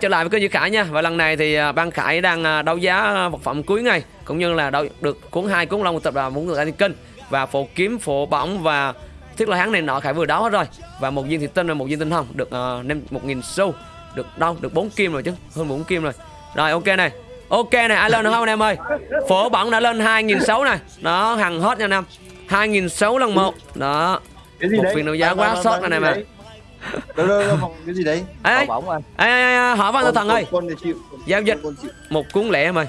trở lại với kênh Duy Khải nha. Và lần này thì à, ban Khải đang à, đấu giá à, vật phẩm cuối ngày cũng như là đấu được cuốn hai cuốn long một tập là muốn được kinh và phổ kiếm phổ bỏng và thiết là hắn này nọ. Khải vừa đấu hết rồi. Và một viên thủy tinh và một viên tinh hồng được uh, một nghìn xu. Được đâu? Được bốn kim rồi chứ. Hơn bốn kim rồi. Rồi ok này. Ok này ai lên được không anh em ơi? Phổ bỏng đã lên hai nghìn sáu này. Đó hàng hot nha anh em. Hai nghìn sáu lần một. Đó. Một phiên đấu giá quá sót bạn- anh em đâu đâu đâu Phong, cái gì đấy? Ê, ê, bỏng anh ê, ê, ê, hỏi văn thần ơi. con, con chịu Giao dịch. một cuốn lẻ em ơi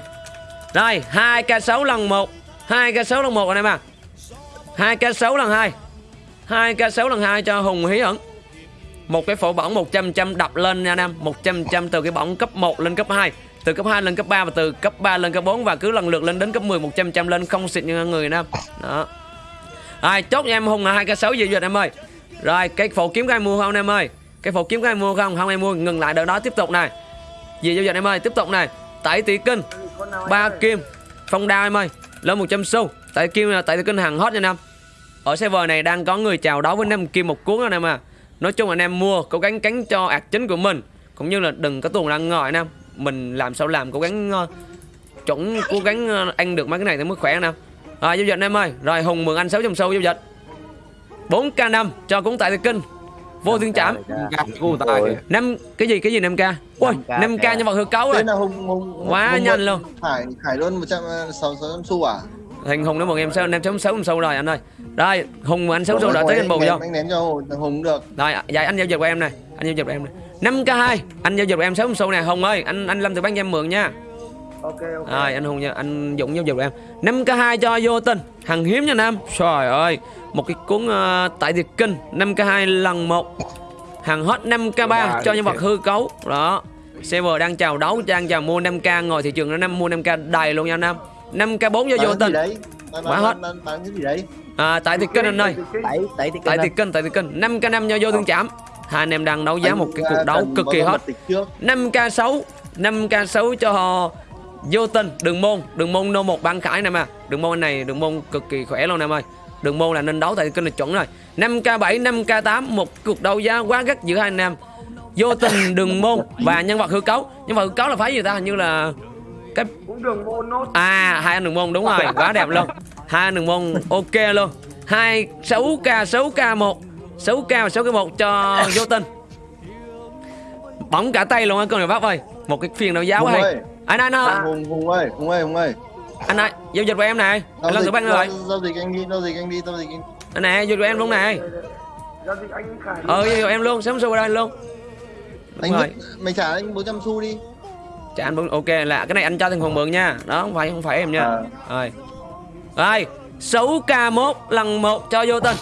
rồi hai k 6 lần một. Hai k 6 lần một anh em à hai k 6 lần hai. Hai k 6 lần hai cho hùng hí ẩn. Một cái phổ bỏng 100 trăm đập lên nha anh em. 100 trăm từ cái bỏng cấp 1 lên cấp 2 từ cấp 2 lên cấp 3 và từ cấp 3 lên cấp 4 và cứ lần lượt lên đến cấp 10 100 trăm lên không xịt như người anh em đó. Rồi chốt em hùng là hai k 6 gì duyệt em ơi rồi cái phổ kiếm các ai mua không em ơi? Cái phổ kiếm các ai mua không? Không em mua. Ngừng lại đợt đó tiếp tục này. Gì giao dịch em ơi? Tiếp tục này. Tẩy tỷ kinh ba kim phong đao em ơi. Lên 100 xu. Tẩy kim là tẩy tỷ kinh hàng hot nha em. Ở server này đang có người chào đấu với năm kim một cuốn anh em à. Nói chung anh em mua cố gắng cắn cho ạc chính của mình. Cũng như là đừng có tuồn ra ngồi anh em. Mình làm sao làm cố gắng uh, chuẩn cố gắng uh, ăn được mấy cái này thì mới khỏe anh em. Rồi giao dịch anh em ơi. Rồi hùng mượn anh 600 xu giao dịch 4k5 cho cuốn tại tỷ kinh vô thiên chạm năm cái gì cái gì 5k ui 5K 5k nhân vật hư cấu rồi Hùng Hùng Quá Hùng nhanh một- luôn. Khải Khải luôn 100 600 xu à? Thành Hùng nó một em sáu em sáu sáu sâu rồi anh ơi. Đây, Hùng mà anh sáu sâu rồi tới anh bù vô. ném- Anh ném cho Hùng được. Rồi, dạ anh giao dịch của em này, anh giao dịch của em này. 5k2, anh giao dịch của em sáu sâu nè, Hùng ơi, anh anh Lâm từ bán cho em mượn nha. Ok ok Rồi, anh Hùng nha, anh Dũng dịch của em. 5k2 cho vô tình, hàng hiếm nha Nam. Trời ơi, một cái cuốn uh, tại Việt Kinh 5k2 lần 1. Hàng hot 5k3 cho nhân vật hư cấu. Đó. Server đang chào đấu, đang chào mua 5k ngồi thị trường nó năm mua 5k đầy luôn nha Nam. 5k4 cho vô tình. Quá hết. Bán cái gì đấy? À, tại Việt Kinh anh ơi. tại Việt Kinh tại Việt Kinh 5 k 5 cho vô thương chạm hai anh em đang đấu giá một cái cuộc đấu cực kỳ hot mật tịch trước. 5 k 6 5 k 6 cho vô tình đường môn đường môn nô một ban khải nè mà. Đường môn này đường môn cực kỳ khỏe luôn em ơi đường môn là nên đấu tại kênh là chuẩn rồi. 5 k 7 5 k 8 một cuộc đấu giá quá gắt giữa hai anh em. Vô tình đường môn. Và nhân vật hư cấu. Nhân vật hư cấu là phải gì ta? Hình như là cái đường môn nốt À hai anh đường môn, đúng rồi. Quá đẹp luôn. Hai anh đường môn, ok luôn. Hai, sáu k sáu k một. Sáu k và sáu k một cho vô tình. Bóng cả tay luôn á, con này bác ơi một cái phiên đấu giá Hùng quá hay ơi. anh anh ơi Hùng Hùng ơi, Hùng ơi, Hùng ơi. anh ơi giao dịch của em này anh lên Giao thử dịch- băng rồi giao- dịch anh đi, giao dịch anh đi, giao dịch anh. anh nè giao dịch của em luôn này giao dịch anh khải ờ giao dịch em luôn sớm xu đây luôn Anh rồi. mày trả anh 400 xu đi. Dạ anh ok là cái này anh cho thằng Hùng mượn nha đó không phải không phải em nha À. rồi rồi 6k1 lần 1 cho vô tình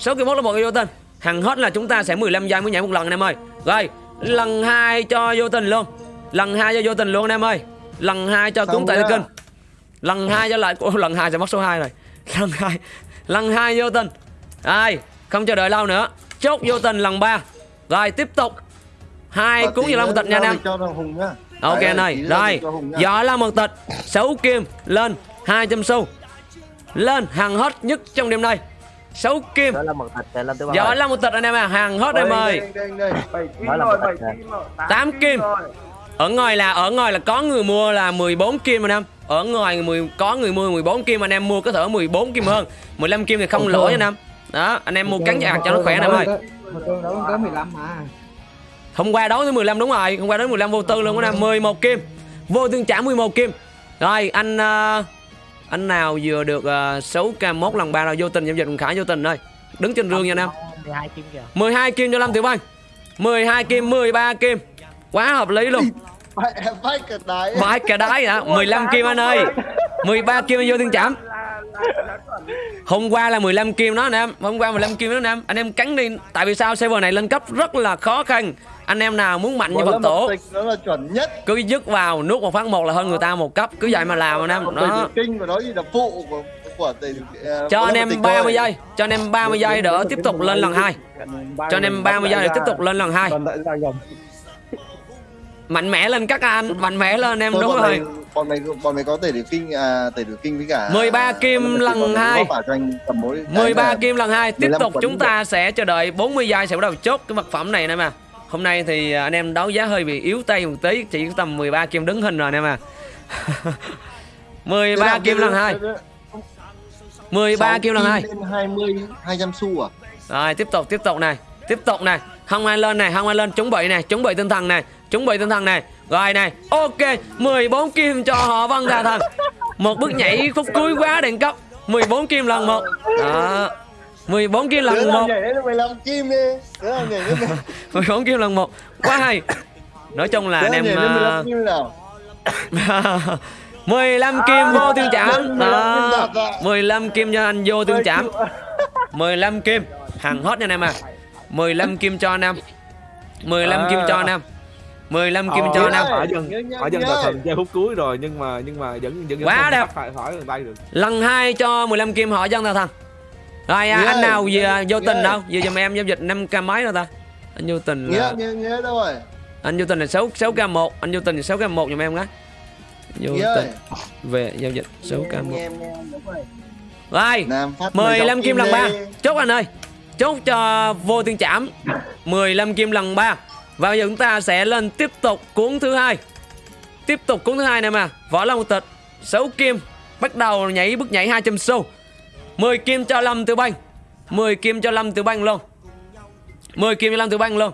6k1 là một cho vô tình hàng hot là chúng ta sẽ 15 giây mới nhảy một lần anh em ơi rồi lần hai cho vô tình luôn. Lần hai cho vô tình luôn anh em ơi. Lần hai cho cúng tại kinh. Lần hai cho lại lần hai sẽ mất số 2 rồi. Lần hai lần hai vô tình. Rồi không chờ đợi lâu nữa. Chốt vô tình lần ba. Rồi tiếp tục. Hai tí gì là một tịch nha anh em. Ok anh ơi, giao rồi. Giỏ là một tịch 6 kim lên 200 xu. Lên hàng hot nhất trong đêm nay 6 kim. Đó là một thịt lên là một tịch anh em à Hàng hot em Đây, ơi. đây, đây, đây. bảy kim Đó là rồi một bảy thạch kim rồi. Tám kim. rồi. Ở ngoài là ở ngoài là có người mua là 14 kim anh em. Ở ngoài 10, có người mua 14 kim anh em mua có thể 14 kim hơn. 15 kim thì không lỗ nha anh em. Đó anh em mua cắn ạc cho nó khỏe anh em ơi Một tuần đấu có 15 mà. Hôm qua đấu tới 15 đúng rồi Hôm qua đấu 15 vô tư luôn anh em 11 kim. Vô tương trả 11 kim. Rồi anh ờ, Anh nào vừa được uh, 6k1 lần 3 là vô tình giao dịch Khải vô tình ơi Đứng trên rương nha anh em. 12 kim kìa. 12 kim cho Lâm Tiểu Văn. 12 kim 13 kim. Quá hợp lý luôn. Phải phải cả đáy. Vãi cả đái hả? 15 kim anh ơi. 13 kim anh vô tương chạm Hôm qua là 15 kim đó anh em. Hôm qua 15 kim đó anh em. Anh em cắn đi. Tại vì sao? Server này lên cấp rất là khó khăn. Anh em nào muốn mạnh như Phật tổ nó là chuẩn nhất. cứ dứt vào nút một phát một là hơn người ta một cấp. Cứ vậy mà làm anh em. Đó. kinh của nó là phụ của ờ, cho anh em mật tịch 30 thôi. giây. Cho anh em 30 giây đỡ tiếp tục lên lần hai. Cho anh em 30 giây để tiếp tục lên lần hai. Mạnh mẽ lên các anh. Mạnh mẽ lên em đúng rồi bọn mày bọn mày có tẩy thủy kinh à tẩy thủy kinh với cả 13 kim lớp mật tịch, lần bọn mày hai. góp vào cho anh tầm mỗi cái 13 là- kim lần hai. Tiếp 15 tục chúng ta sẽ chờ đợi 40 giây sẽ bắt đầu chốt cái vật phẩm này nè mà hôm nay thì anh em đấu giá hơi bị yếu tay một tí chỉ tầm 13 kim đứng hình rồi anh em à. 13 kim lần hai. 13 kim lần hai. Lên 20 200 xu à? Rồi tiếp tục tiếp tục này. Tiếp tục này. Không ai lên này Không ai lên chuẩn bị này Chuẩn bị tinh thần này Chuẩn bị tinh thần này Rồi này Ok 14 kim cho họ Vân Đà Thần. Một bước nhảy phút cuối quá đẳng cấp 14 kim lần một. Đó 14 kim lần một. nhảy lên 15 kim đi. Đứa nào nhảy lên 14 kim lần một. Quá hay. Nói chung là anh em nhảy lên 15 ờ, kim nào? 15 kim vô tương chạm 15 Đó đạt ạ. 15 kim cho anh vô tương chạm 15 kim Hàng hot nha anh em à. 15 kim cho anh em. 15 kim cho anh em 15 kim cho em Hỏi dân Nhớ, nhớ, hỏi dân nhớ. tà thần chơi phút cuối rồi nhưng mà nhưng mà vẫn vẫn Quá đẹp. phải hỏi người tay được. Lần 2 cho 15 kim họ dân tà thần Rồi à, anh nào về nghĩa- vô tình đâu? Về giùm em giao dịch 5k mấy rồi ta? Anh vô tình là Nghĩa, nghĩa, nghĩa đâu rồi? Anh vô tình là 6 6k1 Anh vô tình là 6k1 giùm em cái. Vô tình về giao dịch 6k1 Nghe em, nghe em, đúng rồi. Rồi Nam phát 15 kim lần. 3 Chốt anh ơi. Chốt cho vô tiên chạm 15 kim lần 3 và bây giờ chúng ta sẽ lên tiếp tục cuốn thứ hai. Tiếp tục cuốn thứ hai này mà. Võ Long Tịch 6 kim, Bắt đầu nhảy bước nhảy 200 xu. 10 kim cho Lâm Tiểu Banh 10 kim cho Lâm Tiểu Banh luôn. 10 kim cho Lâm Tiểu Banh luôn.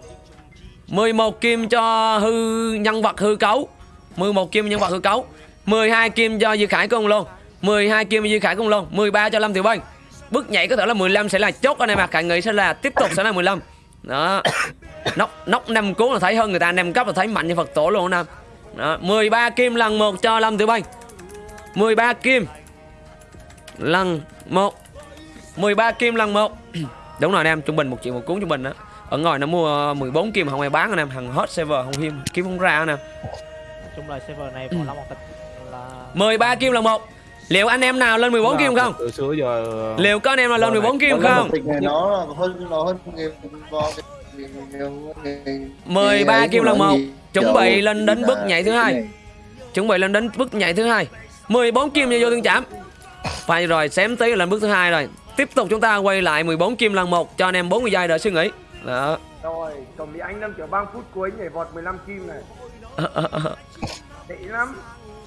11 kim cho hư, nhân vật hư cấu. 11 kim nhân vật hư cấu. 12 kim cho Dư Khải Cung luôn. 12 kim cho Dư Khải Cung luôn. 13 cho Lâm Tiểu Bang. Bước nhảy có thể là 15 sẽ là chốt ở em mà. Khải nghĩ sẽ là tiếp tục sẽ là 15 đó. Nóc nóc 5 cuốn là thấy hơn người ta 5 cấp là thấy mạnh như Phật tổ luôn em Đó 13 kim lần 1 cho Lâm Tiểu Bang 13 kim lần 1 13 kim lần 1 Đúng rồi anh em trung bình một triệu một cuốn trung bình đó ở ngoài nó mua 14 kim mà không ai bán anh em hàng hot server không hiếm kiếm không ra anh em chung là server này võ long một tịch. Là 13 kim là một liệu anh em nào lên 14 kim không? từ xưa giờ liệu có anh em nào lên 14 kim không? nó hơn nó hơn game vào cái- cái- cái- 13 cái kim lần một. chuẩn bị lên đến bước nhảy thứ hai. chuẩn bị lên đến bước nhảy thứ hai. 14 kim vô tương chạm phải rồi xém tí là lên bước thứ hai rồi. Tiếp tục chúng ta quay lại 14 kim lần một cho anh em 40 giây đợi suy nghĩ. Đó. Rồi, tổng lý anh Lâm kiểu 3 phút cuối nhảy vọt 15 kim này. Tệ lắm.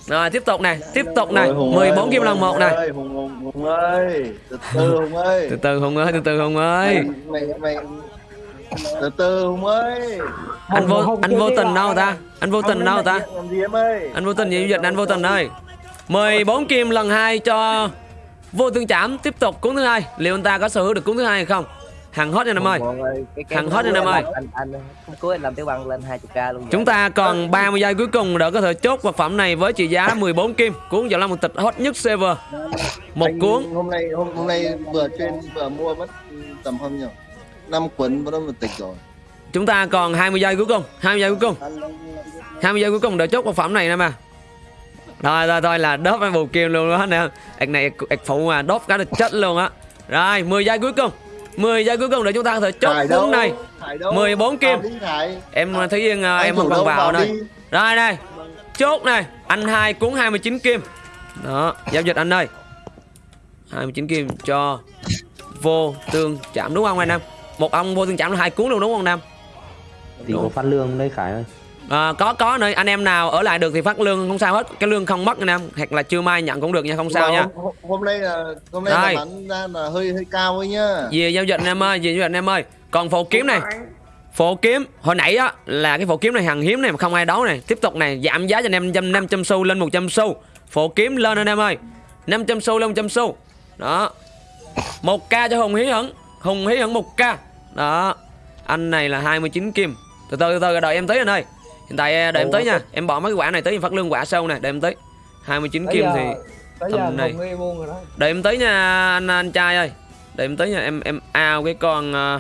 Rồi tiếp tục này tiếp tục này. Ôi, Hùng 14 ơi, kim lần một này. Hùng, Hùng, Hùng ơi. Từ từ Hùng ơi. Từ từ hùng ơi từ từ hùng ơi. Mày mày từ từ Hùng ơi. Anh vô anh vô tình đâu ta? Anh vô tình đâu ta? làm gì em ơi? Anh vô tình gì dịch anh vô tình ơi. 14 kim lần 2 cho vô tương chạm tiếp tục cuốn thứ hai. Liệu anh ta có sở hữu được cuốn thứ hai hay không hàng hot nha anh em ơi. cái phút hot anh em ơi. anh anh cuối anh làm tiểu băng lên 20k luôn chúng ta còn 30 giây cuối cùng để có thể chốt vật phẩm này với trị giá 14 kim. Cuốn vào một tịch hot nhất server một Anh cuốn. hôm nay hôm, hôm nay vừa trên vừa mua mất tầm không nhỉ năm cuốn vẫn một tịch rồi. Chúng ta còn 20 giây cuối cùng 20 giây cuối cùng. 20 giây cuối cùng để chốt vật phẩm này nè mà. Rồi rồi thôi là đốt bù kim luôn đó nè ạc này ạc phụ mà đốt cái là chết luôn á. Rồi 10 giây cuối cùng 10 giây cuối cùng để chúng ta có thể chốt cuốn này. Thải đâu? 14 kim. Em thấy yên à, Anh em không đâu, vào đây rồi này chốt này. Anh hai cuốn 29 kim. Đó giao dịch anh ơi 29 kim cho vô tương chạm đúng không anh Nam? Một ông vô tương chạm là hai cuốn luôn đúng không Nam? Thì có phát lương đây Khải ơi à, có có nơi anh em nào ở lại được thì phát lương không sao hết. Cái lương không mất anh em. Hoặc là chưa mai nhận cũng được nha không sao nha. hôm, hôm nay là hôm nay Rồi. là bán ra là hơi hơi cao ấy nhá. Về giao dịch anh em ơi về giao dịch anh em ơi. Còn phổ kiếm này. phổ kiếm hồi nãy á là cái phổ kiếm này hàng hiếm này mà không ai đấu này. Tiếp tục này giảm giá cho anh em 500 500 xu lên 100 xu. Phổ kiếm lên anh em ơi. 500 xu lên 100 xu. Đó. Một k cho hùng hí hửng. Hùng hí hửng một k đó. Anh này là 29 kim. Từ từ từ từ đợi em tới anh ơi hiện tại đợi em tới nha. em bỏ mấy cái quả này tới em phát lương quả sau này đợi em tới. 29 kim thì Bây tầm giờ này. Đợi em tới nha anh anh trai ơi. Đợi em tới nha em em ao cái con ờ,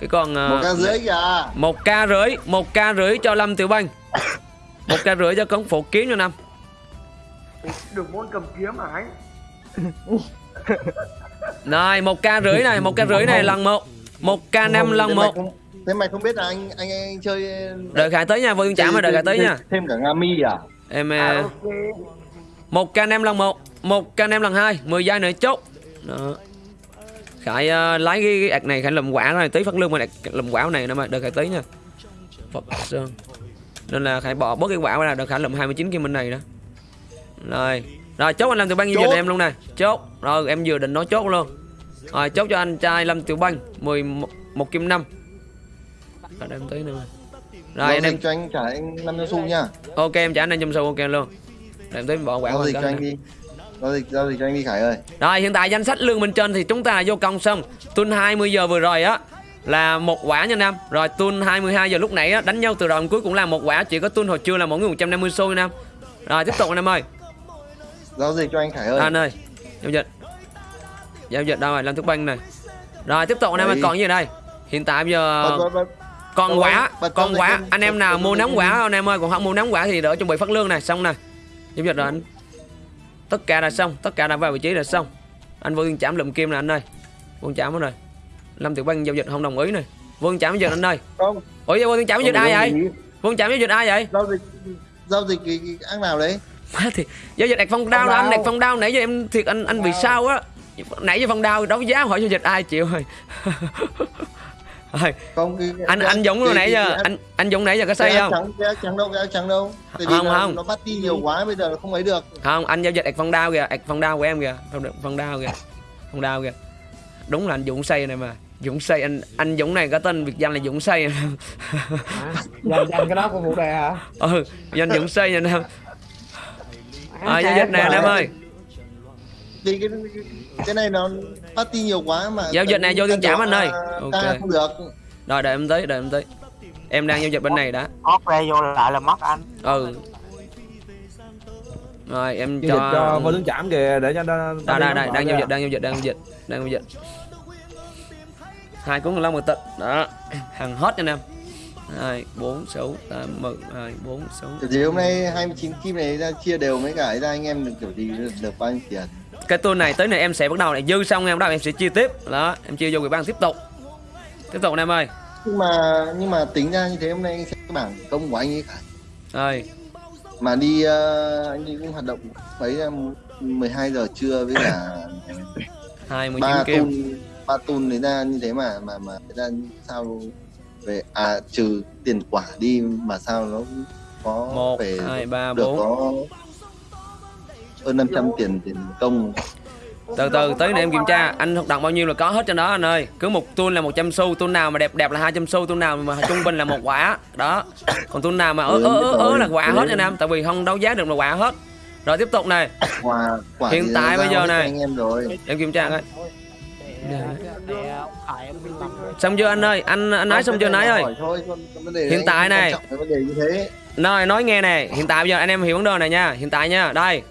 cái con ờ, một ca rưỡi kìa. Một ca rưỡi một ca rưỡi cho lâm tiểu banh. Một ca rưỡi cho con phụ kiếm cho năm được môn cầm kiếm hả anh? rồi một ca rưỡi này một ca rưỡi này lần một. Một ca năm lần một thế mày không biết là anh anh anh chơi đợi khải tới nha vô chạm mà đợi khải tới nha. thêm cả nga mi à? Em À, ờ, ok. một ca năm lần một một ca năm lần hai mười giây nữa chốt. Đó. Khải ờ, lấy cái, cái ạc này khải làm quả này tí phát lương mà làm quả này nữa mà đợi khải tới nha. Phật Sơn Nên là Khải bỏ bớt cái quả ra được Khải lụm 29 kim bên này đó. Rồi. Rồi chốt anh Tiểu Bang như Chốt. giờ em luôn nè. Chốt. Rồi em vừa định nói chốt luôn. Rồi chốt cho anh trai Lâm Tiểu Bang 11 một kim 5 Rồi đem tí nữa. Rồi anh em cho anh trả anh năm trăm xu nha. Ok em trả anh 500 xu ok luôn. Đem tí bỏ quả giao dịch cho anh đi. Giao dịch giao dịch cho anh đi khải ơi. Rồi hiện tại danh sách lương bên trên thì chúng ta vô công xong. Tuần 20 giờ vừa rồi á là một quả nha Nam Rồi tuần 22 giờ lúc nãy á đánh nhau từ đầu cuối cũng là một quả Chỉ có tuần hồi trưa là mỗi người 150 xu nha Nam Rồi tiếp tục anh em ơi. Giao dịch cho anh khải ơi. Anh ơi Giao dịch. Giao dịch đâu rồi? Làm thức banh này. Rồi tiếp tục anh em ơi còn gì đây? Hiện tại bây giờ. Còn quả còn quả anh em nào mua nắm quả anh em ơi? Còn không mua nắm quả thì đỡ chuẩn bị phát lương này. Xong này giao dịch rồi anh tất cả đã xong tất cả đã vào vị trí là xong. Anh tiên chạm lụm kim nè anh ơi. Tiên chạm rồi lâm tiểu bang giao dịch không đồng ý này. Tiên chạm dịch anh ơi. Không. Ủa tiên chạm giao dịch ai vậy? tiên chạm giao dịch ai vậy? Giao dịch giao dịch cái, cái ác nào đấy? Má thì giao dịch đặt phong đao là anh đặt phong đao nãy giờ em thiệt anh anh bị sao á. Nãy giờ phong đao đấu giá hỏi giao dịch ai chịu rồi Rồi, không cái, anh cái- anh Dũng cái- nãy giờ? anh anh Dũng nãy giờ có xây áo không? cái áo trắng đâu cái áo trắng đâu. Tại vì Không, không. nó bắt đi nhiều quá bây giờ nó không ấy được. Không anh giao dịch đặt phong đao kìa. Đặt phong đao của em kìa. Phong, phong đao kìa. Phong đao kìa. Đúng là anh Dũng xây này mà. Dũng xây anh anh Dũng này có tên biệt danh là Dũng xây dành dành cái đó của vụ đề hả? Ừ danh Dũng xây nha nam à, giao dịch nè anh em ơi. Cái cái này nó party nhiều quá mà Giao dịch này vô tiên trảm anh ơi. Ok. không được. Rồi đợi em tới đợi em tới. Em đang giao dịch bên này đã. Hót ra vô lại là mất anh. Ừ. Rồi em giao cho cho vô tướng chạm kìa để cho nó đây đây đây đang giao dịch đang giao dịch đang giao dịch đang giao dịch. Hai cuốn long mười tịch. Đó. Hàng hết anh em. Hai bốn sáu tám mười. Hai bốn sáu. Thì hôm nay 29 kim này ra chia đều mấy cái ra anh em được kiểu gì được, được bao nhiêu tiền cái tour này tới này em sẽ bắt đầu này. Dư xong em bắt đầu em sẽ chia tiếp. Đó em chia vô quỹ ban tiếp tục. Tiếp tục em ơi. Nhưng mà nhưng mà tính ra như thế hôm nay anh cái bảng công của anh ấy khải ơi mà đi ờ, anh đi cũng hoạt động mấy là 12 giờ trưa với cả hai mươi chín tun ba tun đấy ra như thế mà mà mà ra sao về à trừ tiền quả đi mà sao nó có một hai ba bốn hơn 500 tiền tiền công. Từ từ tới này em kiểm tra anh hoạt động bao nhiêu là có hết trên đó anh ơi. Cứ một tuôn là 100 xu tuôn nào mà đẹp đẹp là 200 xu tuôn nào mà trung bình là một quả. Đó. Còn tuôn nào mà ớ ớ ớ, ớ là quả hết anh em tại vì không đấu giá được là quả hết. Rồi tiếp tục này. Quả quả Hiện tại bây giờ cho này. em rồi. Em kiểm tra coi. Xong chưa anh ơi? Anh anh nói xong chưa nói ơi? Hiện tại này. Nói nói nghe nè, hiện tại bây giờ anh em hiểu vấn đề này nha, hiện tại nha, đây.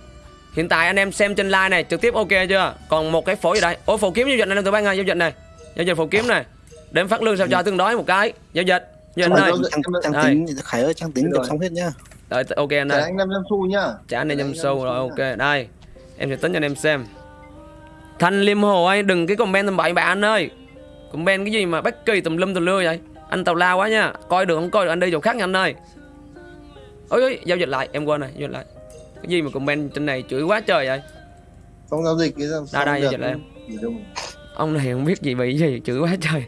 Hiện tại anh em xem trên live này trực tiếp ok chưa? Còn một cái phổ gì đây? Ủa phổ kiếm giao dịch này tụi bay ơi, giao dịch này. Giao dịch phổ kiếm này. Để em phát lương sao cho tương đối một cái. Giao dịch. Giao dịch này. trang, tính Khải ơi trang tính được xong hết nhá Đợi ok anh trả ơi. anh 500 xu nhá Trả anh này nhầm Trả sâu anh rồi 500 ok. Đây. Em sẽ tính cho anh em xem. Thanh Liêm Hồ ơi, đừng cái comment tầm bậy bạ anh ơi. Comment cái gì mà bất kỳ tùm lum tùm lưa vậy? Anh tào lao quá nha. Coi được không coi được anh đi chỗ khác nha anh ơi. Ôi ôi, giao dịch lại, em quên rồi, giao dịch lại. Cái gì mà comment trên này chửi quá trời vậy? không giao dịch cái sao Đây, đây, dịch em. Đâu. ông này không biết gì bị gì chửi quá trời.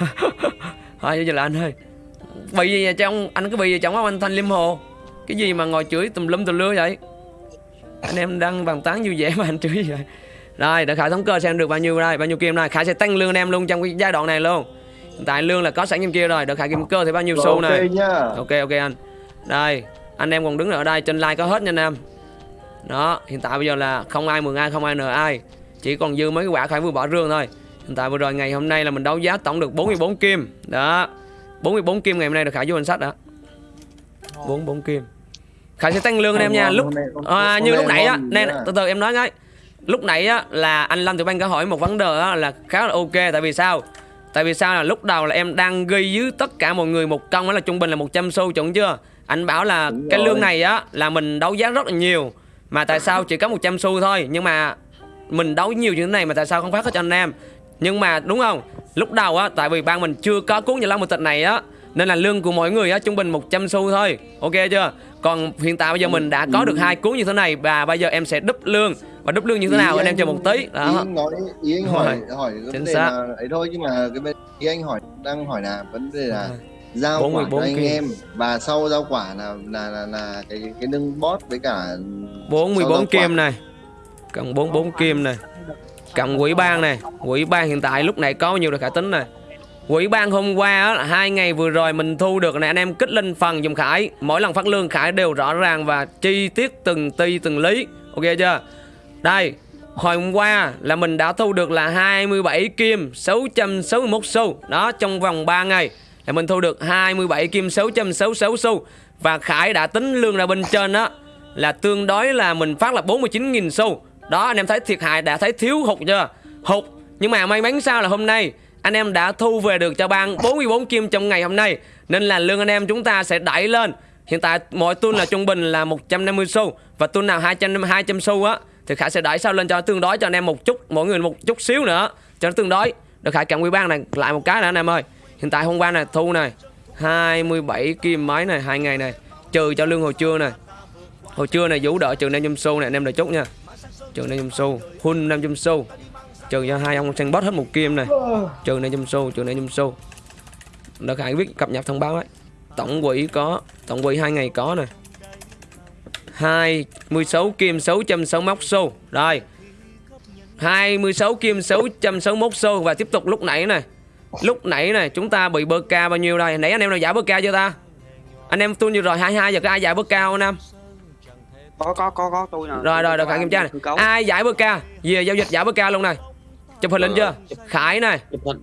Thôi vậy là anh ơi. Bị gì vậy trong anh cứ bị gì trong anh thanh liêm hồ. Cái gì mà ngồi chửi tùm lum tùm lưa vậy? Anh em đang bàn tán vui vẻ mà anh chửi vậy? Rồi để khải thống cơ xem được bao nhiêu đây bao nhiêu kim đây khải sẽ tăng lương anh em luôn trong cái giai đoạn này luôn. Hiện tại lương là có sẵn trong kia rồi để khải kim cơ thì bao nhiêu xu ok này? nhá ok ok anh. Đây anh em còn đứng ở đây trên like có hết nha anh em đó hiện tại bây giờ là không ai mừng ai không ai nợ ai. Chỉ còn dư mấy cái quả khải vừa bỏ rương thôi. Hiện tại vừa rồi ngày hôm nay là mình đấu giá tổng được 44 kim. Đó 44 kim ngày hôm nay được khải vô danh sách đó. 44 kim. Khải sẽ tăng lương anh em nha. Lúc à, như lúc nãy á nha. từ từ em nói ngay. Lúc nãy á là anh Lâm Tiểu Bang có hỏi một vấn đề á, là khá là ok tại vì sao? Tại vì sao là lúc đầu là em đang ghi với tất cả mọi người một công đó là trung bình là 100 xu chuẩn chưa? Anh bảo là cái lương này á là mình đấu giá rất là nhiều mà tại sao chỉ có 100 xu thôi? Nhưng mà mình đấu nhiều như thế này mà tại sao không phát hết cho anh em? Nhưng mà đúng không? Lúc đầu á tại vì ban mình chưa có cuốn nhà long một tịch này á nên là lương của mỗi người á trung bình 100 xu thôi. Ok chưa? Còn hiện tại bây giờ mình đã có được hai cuốn như thế này và bây giờ em sẽ đúp lương. Và đúp lương như thế nào? Ý anh em chờ một tí. Ý đó anh nói ý anh hỏi hỏi vấn đề là ấy thôi nhưng mà cái bên ý anh hỏi đang hỏi là vấn đề là giao 44 quả cho anh kim. em và sau giao quả là là là, là cái cái nâng boss với cả sau 44 giao kim này. Cần 44 kim này. Cộng quỹ ban này. Quỹ ban hiện tại lúc này có bao nhiêu được khả tính này? Quỹ ban hôm qua á, là hai ngày vừa rồi mình thu được này anh em kích lên phần dùm Khải. Mỗi lần phát lương Khải đều rõ ràng và chi tiết từng ti từng lý. Ok chưa? Đây Hồi hôm qua là mình đã thu được là 27 kim 661 xu. Đó trong vòng 3 ngày là mình thu được 27 kim 666 xu. Và Khải đã tính lương ra bên trên đó Là tương đối là mình phát là 49.000 xu. Đó, anh em thấy thiệt hại, đã thấy thiếu hụt chưa? Hụt. Nhưng mà may mắn sao là hôm nay, Anh em đã thu về được cho ban 44 kim trong ngày hôm nay. Nên là lương anh em chúng ta sẽ đẩy lên. Hiện tại mỗi tuần là trung bình là 150 xu Và tuần nào 200 200 xu á, Thì Khải sẽ đẩy sao lên cho tương đối cho anh em một chút, Mỗi người một chút xíu nữa. Cho nó tương đối. Được Khải cầm quý ban này, lại một cái nữa anh em ơi. Hiện tại hôm qua này, thu này 27 kim máy này, hai ngày này, Trừ cho lương hồi trưa này. Hồi trưa này vũ đỡ trừ 500 xu này, anh em đợi chút nha. Trừ 500 xu Hun 500 xu Trừ cho hai ông sang bot hết một kim này. Trừ 500 xu Trừ 500 xu Đỡ Khải biết cập nhật thông báo ấy Tổng quỹ có, Tổng quỹ hai ngày có này. 26 kim 661 xu. Rồi. 26 kim 661 xu Và tiếp tục lúc nãy này. Lúc nãy này chúng ta bị bơ ca bao nhiêu đây? Nãy anh em nào giải bơ ca chưa ta? Anh em tuôn vừa rồi 22 giờ có ai giải bơ ca không anh em? Có có có có tôi nè Rồi rồi rồi Khải kiểm tra này. Ai giải bơ ca? Về giao dịch giải bơ ca luôn này. Chụp hình lên chưa? Khải này. chụp hình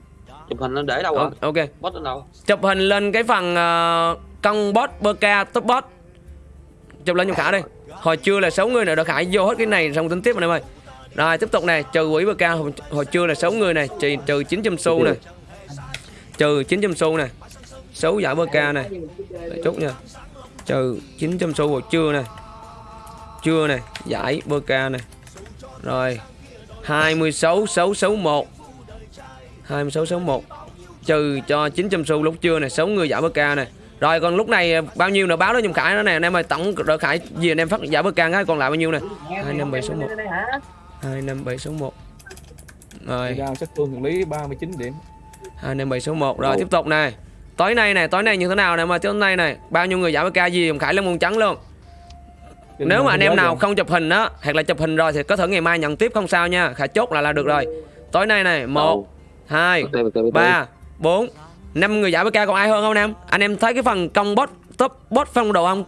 chụp hình nó để đâu rồi Ờ, Ok. Bot lên đâu? Chụp hình lên cái phần uh, cân bot bơ ca top bot. Chụp lên cho khả đi. Hồi trưa là 6 người này được khải vô hết cái này xong tính tiếp anh em ơi. Rồi tiếp tục này trừ quỹ bơ ca hồi, hồi trưa là 6 người này trừ, trừ 900 xu này trừ 900 xu nè. Số giải bơ ca này để chút nha. Trừ 900 xu vào trưa nè. Trưa nè, giải bơ ca nè. Rồi 26 661 26 61 trừ cho 900 xu lúc trưa nè 6 người giải bơ ca nè. Rồi, còn lúc này, bao nhiêu nữa? Báo đó nhung khải đó nè. Anh em ơi tổng đội khải gì anh em phát giải bơ ca cái còn lại bao nhiêu nè? 25761 25761 rồi. Giao sách phương lý 39 điểm. 25761 rồi tiếp tục này. Tối nay này tối nay như thế nào nè mà tối nay này bao nhiêu người giải bơ ca gì? Khải lên môn trắng luôn. Nếu mà anh em nào không chụp hình á hoặc là chụp hình rồi thì có thể ngày mai nhận tiếp không sao nha. Khải chốt là là được rồi. Tối nay này một hai ba bốn năm người giải bk còn ai hơn không anh em? Anh em thấy cái phần công bot top bot phong độ không